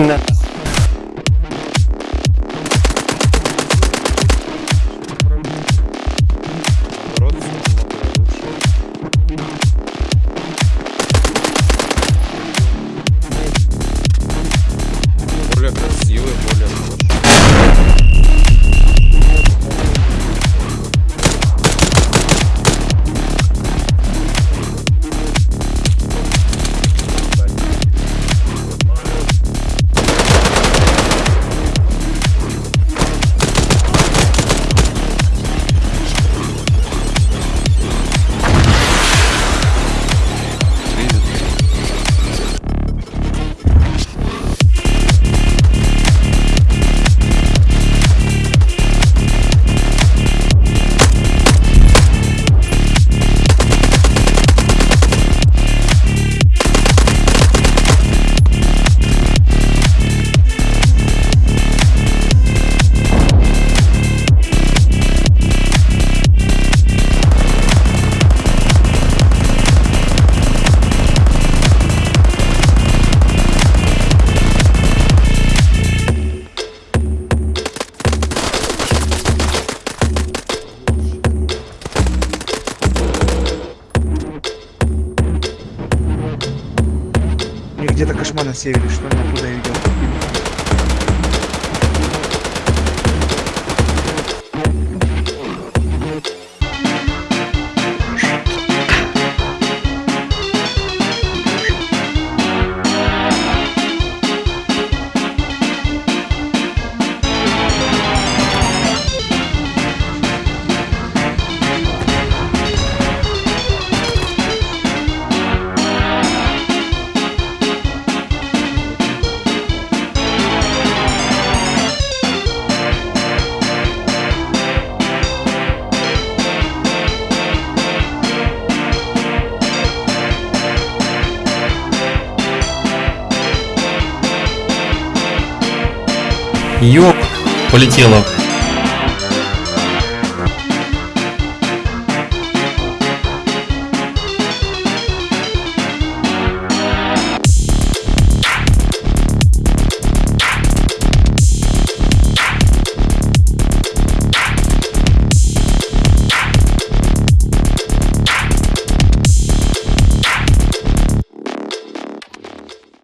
Лучше. Более красивый, более где-то кошмар на севере, что ли, оттуда я видел. Ёп, полетело.